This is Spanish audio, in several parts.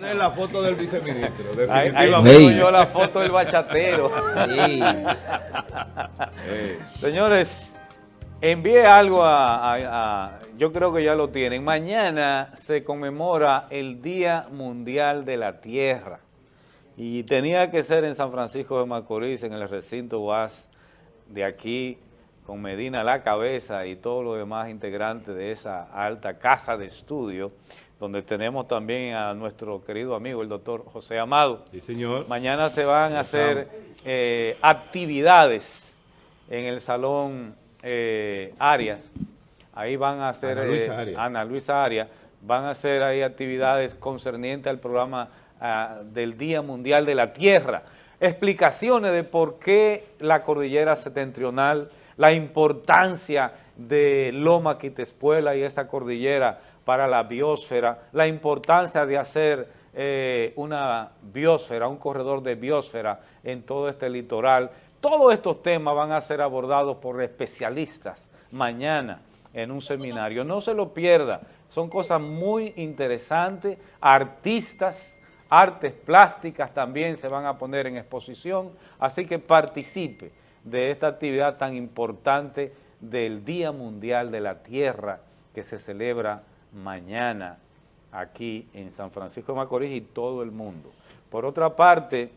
poner la foto del viceministro, Ahí, definitivamente. yo la foto del bachatero. Señores, envié algo a, a- a- Yo creo que ya lo tienen. Mañana se conmemora el Día Mundial de la Tierra. Y tenía que ser en San Francisco de Macorís, en el recinto UAS de aquí, con Medina a la cabeza y todos los demás integrantes de esa alta casa de estudio, donde tenemos también a nuestro querido amigo, el doctor José Amado. sí, señor. Mañana se van a hacer eh, actividades en el Salón eh, Arias. Ahí van a hacer... Ana Luisa eh, Arias. Ana Luisa Arias. Van a hacer ahí actividades concernientes al programa ah, del Día Mundial de la Tierra. Explicaciones de por qué la cordillera septentrional, la importancia de Loma Quitespuela y esa cordillera para la biosfera, la importancia de hacer eh, una biosfera, un corredor de biosfera en todo este litoral. Todos estos temas van a ser abordados por especialistas mañana en un seminario. No se lo pierda, son cosas muy interesantes, artistas, artes plásticas también se van a poner en exposición, así que participe de esta actividad tan importante del Día Mundial de la Tierra que se celebra mañana aquí en San Francisco de Macorís y todo el mundo. Por otra parte,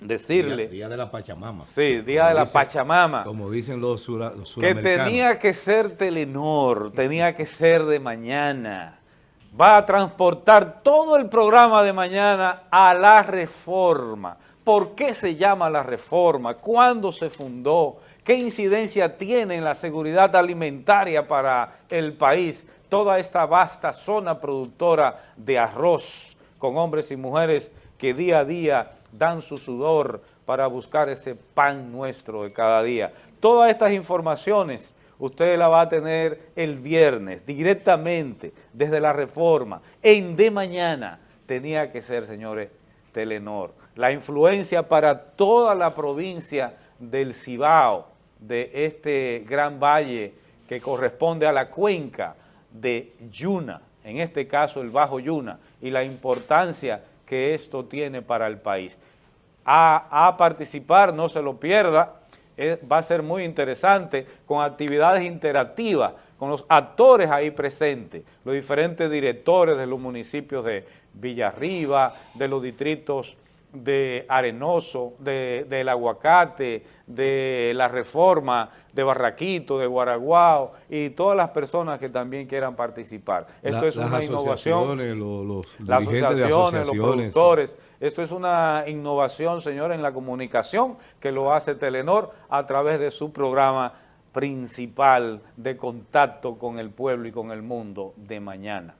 decirle... Día, día de la Pachamama. Sí, Día Como de la dicen- Pachamama. Como dicen los, sura- los que suramericanos. tenía que ser Telenor, tenía que ser de mañana. Va a transportar todo el programa de mañana a la reforma. ¿Por qué se llama la reforma? ¿Cuándo se fundó? ¿Qué incidencia tiene en la seguridad alimentaria para el país? Toda esta vasta zona productora de arroz con hombres y mujeres que día a día dan su sudor para buscar ese pan nuestro de cada día. Todas estas informaciones usted la va a tener el viernes directamente desde la reforma. En de mañana tenía que ser, señores, Telenor. La influencia para toda la provincia del Cibao, de este gran valle que corresponde a la cuenca de Yuna, en este caso el Bajo Yuna, y la importancia que esto tiene para el país. A, participar, no se lo pierda, va a ser muy interesante, con actividades interactivas, con los actores ahí presentes, los diferentes directores de los municipios de Villarriba, de los distritos de Arenoso, de, del Aguacate, de La Reforma, de Barraquito, de Guaraguao y todas las personas que también quieran participar. Esto La- es una innovación asociaciones, lo- Los, las dirigentes de asociaciones, los asociaciones. productores. Esto es una innovación, señor, en la comunicación que lo hace Telenor a través de su programa principal de contacto con el pueblo y con el mundo de mañana.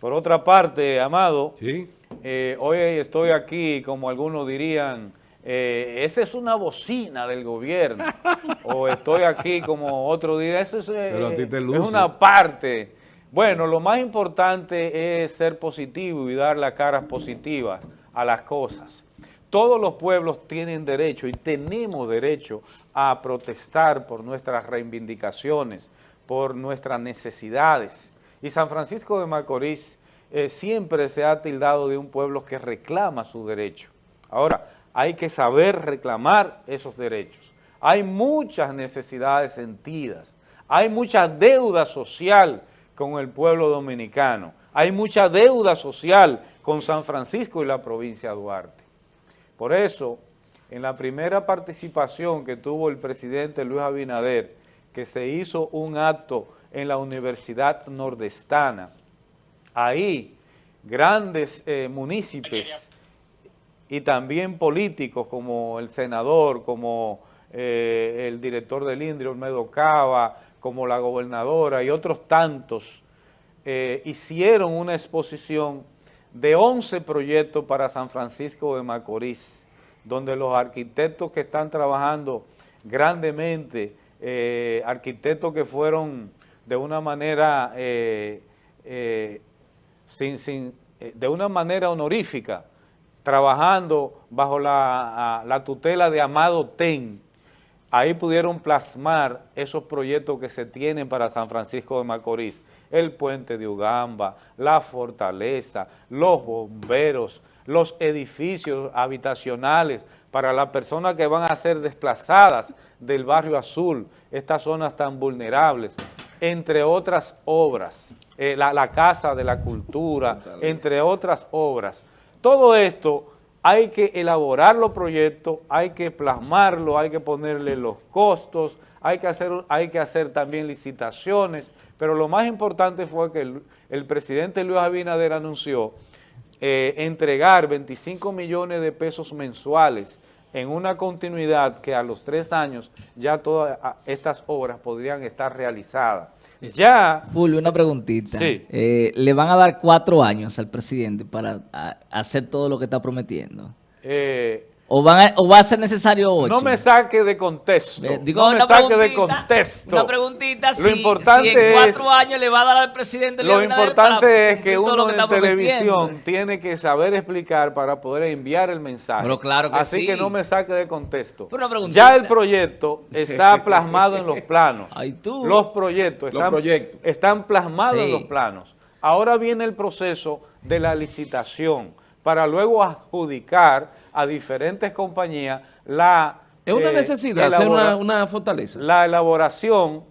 Por otra parte, Amado, Sí. eh, hoy estoy aquí, como algunos dirían, eh, esa es una bocina del gobierno, o estoy aquí como otro diría, eso es, eh, es una parte. Bueno, lo más importante es ser positivo y dar las caras positivas a las cosas. Todos los pueblos tienen derecho y tenemos derecho a protestar por nuestras reivindicaciones, por nuestras necesidades. Y San Francisco de Macorís eh, siempre se ha tildado de un pueblo que reclama su derecho. Ahora, hay que saber reclamar esos derechos. Hay muchas necesidades sentidas, hay mucha deuda social con el pueblo dominicano, hay mucha deuda social con San Francisco y la provincia de Duarte. Por eso, en la primera participación que tuvo el presidente Luis Abinader, que se hizo un acto en la Universidad Nordestana, ahí grandes eh, municipios y también políticos como el senador, como eh, el director del INDRI, Olmedo Cava, como la gobernadora y otros tantos, eh, hicieron una exposición de 11 proyectos para San Francisco de Macorís, donde los arquitectos que están trabajando grandemente, eh, arquitectos que fueron de una manera, eh, eh, sin, sin, de una manera honorífica, trabajando bajo la, la tutela de Amado Ten, ahí pudieron plasmar esos proyectos que se tienen para San Francisco de Macorís. el puente de Ugamba, la fortaleza, los bomberos, los edificios habitacionales para las personas que van a ser desplazadas del barrio azul, estas zonas tan vulnerables, entre otras obras, eh, la, la Casa de la Cultura, entre otras obras. Todo esto hay que elaborar los proyectos, hay que plasmarlo, hay que ponerle los costos, hay que hacer, hay que hacer también licitaciones, pero lo más importante fue que el, el presidente Luis Abinader anunció eh, entregar 25 millones de pesos mensuales en una continuidad que a los tres años ya todas estas obras podrían estar realizadas. Ya... Fulvio, una preguntita. Sí. Eh, ¿Le van a dar cuatro años al presidente para hacer todo lo que está prometiendo? eh, ¿O, van a- o va a ser necesario ocho? no me saque de contexto. Eh, digo, no me saque de contexto. Una preguntita, Lo si, importante si en cuatro es- años le va a dar al presidente Lo importante para es que uno que en televisión tiene que saber explicar para poder enviar el mensaje. Pero claro que Así sí. que no me saque de contexto. Pero una preguntita. ya el proyecto está plasmado en los planos. Ay, tú. Los proyectos Los están, proyectos. están plasmados en los planos. Ahora viene el proceso de la licitación para luego adjudicar a diferentes compañías la Es una eh, necesidad hacer elabora- una, una fortaleza. la elaboración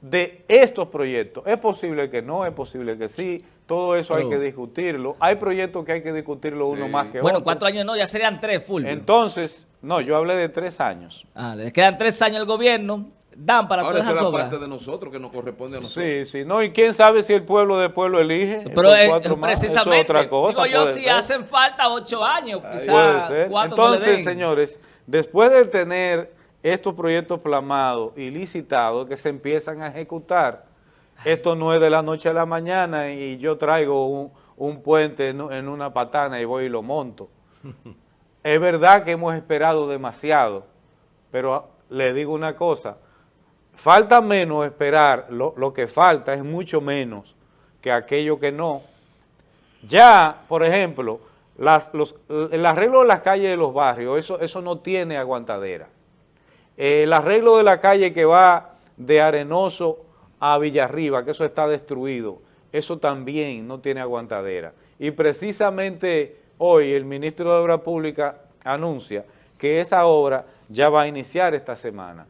de estos proyectos. Es posible que no, es posible que sí, todo eso hay que discutirlo. Hay proyectos que hay que discutirlo uno más que Bueno, otro. cuatro años no, ya serían tres, Fulvio. Entonces, no, yo hablé de tres años. Ah, les quedan tres años al gobierno, dan para Ahora todas esa es esas la obras. parte de nosotros que nos corresponde a nosotros. Sí, sí, no, y quién sabe si el pueblo de pueblo elige. Pero por eh, cuatro más, eso es precisamente, otra cosa. digo yo, si ser. hacen falta ocho años, Puede quizás no Entonces, den. señores, después de tener estos proyectos plamados y licitados que se empiezan a ejecutar, esto no es de la noche a la mañana y yo traigo un, un puente en, en una patana y voy y lo monto. es verdad que hemos esperado demasiado, pero le digo una cosa, falta menos esperar, lo, que falta es mucho menos que aquello que no. Ya, por ejemplo, el arreglo de las calles de los barrios, eso, eso no tiene aguantadera. El arreglo de la calle que va de Arenoso a Villarriba, que eso está destruido, eso también no tiene aguantadera. Y precisamente hoy el ministro de Obra Pública anuncia que esa obra ya va a iniciar esta semana.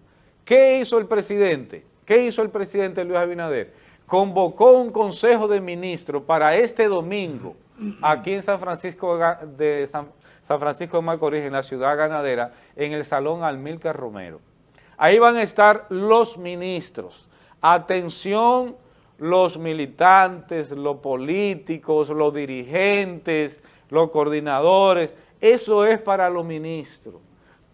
¿Qué hizo el presidente? ¿Qué hizo el presidente Luis Abinader? Convocó un consejo de ministros para este domingo aquí en San Francisco de San, San Francisco de Macorís, en la ciudad ganadera, en el Salón Almilcar Romero. Ahí van a estar los ministros. Atención, los militantes, los políticos, los dirigentes, los coordinadores. Eso es para los ministros.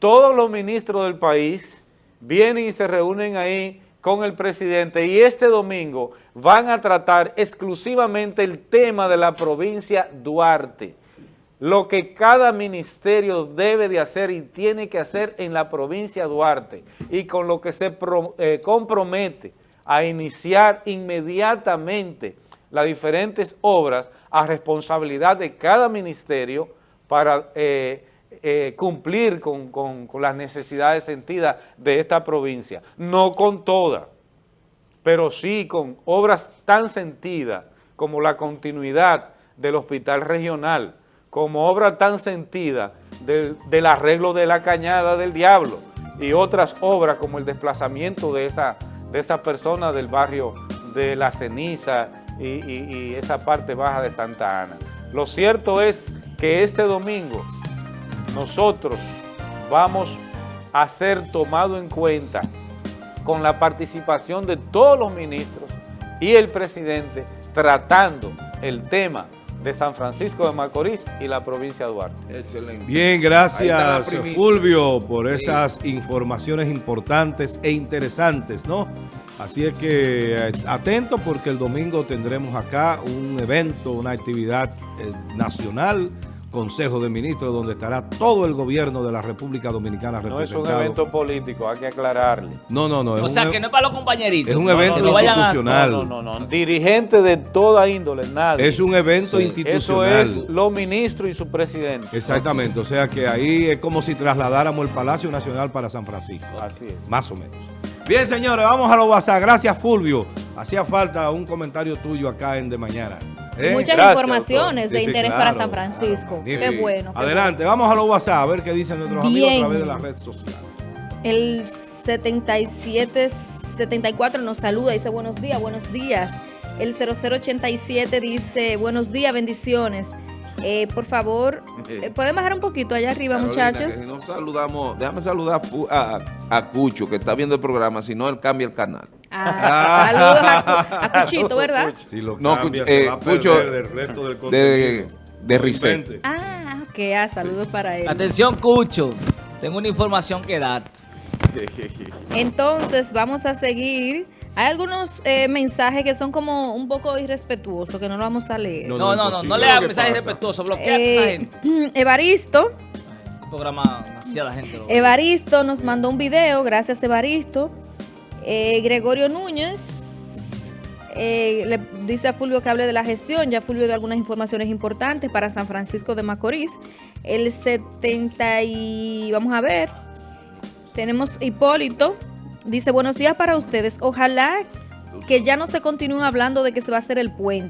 Todos los ministros del país vienen y se reúnen ahí con el presidente y este domingo van a tratar exclusivamente el tema de la provincia Duarte lo que cada ministerio debe de hacer y tiene que hacer en la provincia Duarte y con lo que se eh, compromete a iniciar inmediatamente las diferentes obras a responsabilidad de cada ministerio para eh, eh, cumplir con, con- las necesidades sentidas de esta provincia. No con todas, pero sí con obras tan sentidas como la continuidad del hospital regional, como obra tan sentida del, del arreglo de la cañada del diablo y otras obras como el desplazamiento de esa, de persona del barrio de La Ceniza y esa parte baja de Santa Ana. Lo cierto es que este domingo nosotros vamos a ser tomado en cuenta con la participación de todos los ministros y el presidente tratando el tema de San Francisco de Macorís y la provincia de Duarte. Excelente. Bien, Ahí está la gracias. Fulvio por esas informaciones importantes e interesantes, ¿no? Así es que eh, atento porque el domingo tendremos acá un evento, una actividad eh, nacional, Consejo de Ministros, donde estará todo el gobierno de la República Dominicana No es un representado. evento político, hay que aclararle. No, no, no. Es O sea, un, que no es para los compañeritos. es un No, no, evento no, a- institucional. No, no, no, no. Dirigente de toda índole, nadie. es un evento Sí. Eso institucional. es los ministros y su presidente. Exactamente, o sea que ahí es como si trasladáramos el Palacio Nacional para San Francisco. Así es. Más o menos. Bien, señores, vamos a los WhatsApp. Gracias, Fulvio. Hacía falta un comentario tuyo acá en De Mañana. ¿Eh? Muchas Gracias, informaciones Sí, de sí, interés claro. para San Francisco. Qué bueno. qué Adelante, vamos a los WhatsApp a ver qué dicen nuestros amigos a través de la red social. El 77 74 nos saluda, dice buenos días, buenos días. El 0087 dice buenos días, bendiciones. Eh, por favor, eh, ¿pueden bajar un poquito allá arriba, Carolina, muchachos? si no saludamos, déjame saludar a Fu- a, a Cucho, que está viendo el programa, si no, él cambia el canal. Ah, saludos a, a Cuchito, ¿verdad? Si lo No, cambia, se eh, va a perder Cucho, del resto del De, de. Ah, ok, ah, saludos para él. Atención, Cucho. Tengo una información que darte. Entonces, vamos a seguir. Hay algunos eh, mensajes que son como un poco irrespetuosos, que no lo vamos a leer. No, No, no, no, no le ¿Qué hagas mensajes pasa? respetuosos, bloquea a esa Eh, gente. Evaristo, Este programa, demasiada gente lo. Evaristo nos mandó un video, gracias Evaristo. Eh, Gregorio Núñez eh, le dice a Fulvio que hable de la gestión, ya Fulvio dio algunas informaciones importantes para San Francisco de Macorís. El 70 y vamos a ver, tenemos Hipólito, dice buenos días para ustedes, ojalá que ya no se continúe hablando de que se va a hacer el puente.